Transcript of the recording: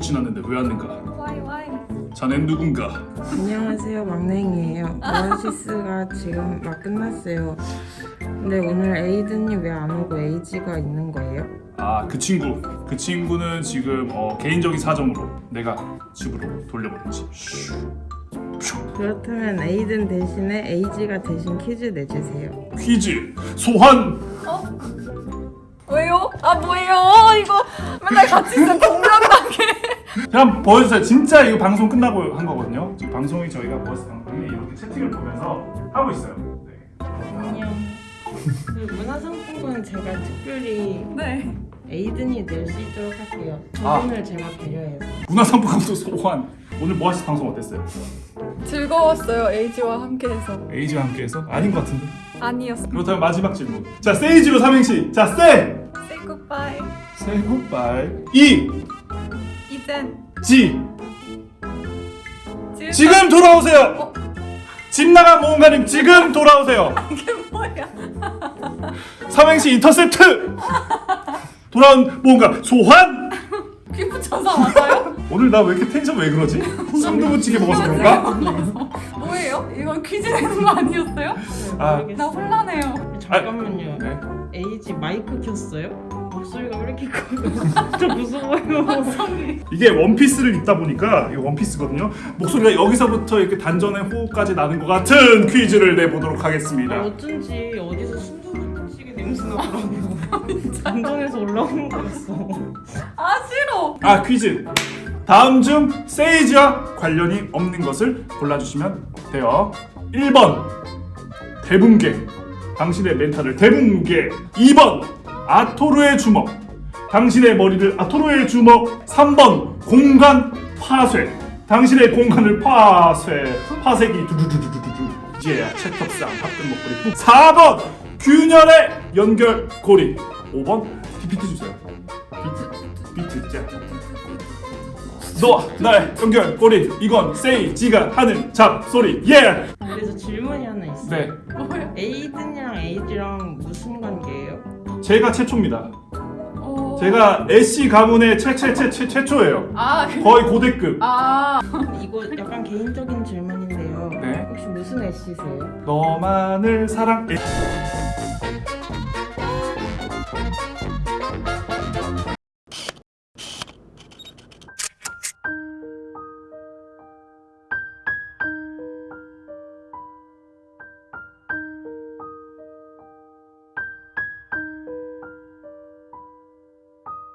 지났는데 왜 왔는가? 와이 와이. 자넨 누군가? 안녕하세요 막냉이에요 오아시스가 지금 막 끝났어요 근데 오늘 에이든이 왜 안 오고 에이지가 있는 거예요? 아 그 친구 그 친구는 지금 어, 개인적인 사정으로 내가 집으로 돌려보냈지. 그렇다면 에이든 대신에 에이지가 대신 퀴즈 내주세요 퀴즈 소환 왜요? 아 뭐예요? 이거 맨날 같이 있으면 공명 그냥 보여주세요 진짜 이거 방송 끝나고 한 거거든요 지금 방송이 저희가 버스 방송이 이렇게 채팅을 보면서 하고 있어요 네. 안녕 그 문화상품권은 제가 특별히 네. 에이든이 낼 수 있도록 할게요 아. 저분을 제가 배려해서 문화상품권도 소환 오늘 모아시 방송 어땠어요? 즐거웠어요 세이지와 함께해서. 세이지와 함께해서? 아닌 것 같은데 아니었어. 그렇다면 마지막 질문 자 세이지로 삼행시 자 세! Say goodbye. Say goodbye 이젠 지! 지금 지금 돌아오세요! 어? 집 나간 모험가님 지금 돌아오세요 이게 뭐야? 삼행시 인터셉트! 돌아온 모험가 소환! 피부 천사 맞아요? 오늘 나 왜 이렇게 텐션 왜 그러지? 순두부찌개 먹어서 그런가? 뭐예요? 이건 퀴즈 내는 거 아니었어요? 아. 나 혼란해요. 잠깐만요 네. 에이지 마이크 켰어요? 목소리가 왜 이렇게 커요? 저 무서워요. 이게 원피스를 입다 보니까 이게 원피스거든요. 목소리가 여기서부터 이렇게 단전의 호흡까지 나는 것 같은 퀴즈를 내보도록 아, 하겠습니다. 어쩐지 어디서 순두부찌개 냄새 나 더라고 안전에서 올라오는 거였어 아 싫어. 아 퀴즈. 다음 중 세이지와 관련이 없는 것을 골라주시면 돼요. 1번. 대붕괴. 당신의 멘탈을 대붕괴. 2번 아토르의 주먹. 당신의 머리를 아토르의 주먹 3번 공간 파쇄. 당신의 공간을 파쇄. 파쇄기 두두두두두두 이제야 채톱상 합금 목걸이 뚝. 4번 균열의 연결고리. 5번 PPT 주세요. 비트 비트 자. 너와 나의 연결 고리. 이건 세이지가 하는 잡소리. 예! 그래서 질문이 하나 있어요. 네? 에이든 제가 최초입니다. 어... 제가 애쉬 가문의 최최최 최 최초예요. 아 그... 거의 고대급. 아. 이거 약간 개인적인 질문인데요. 네. 혹시 무슨 애씨세요? 너만을 사랑해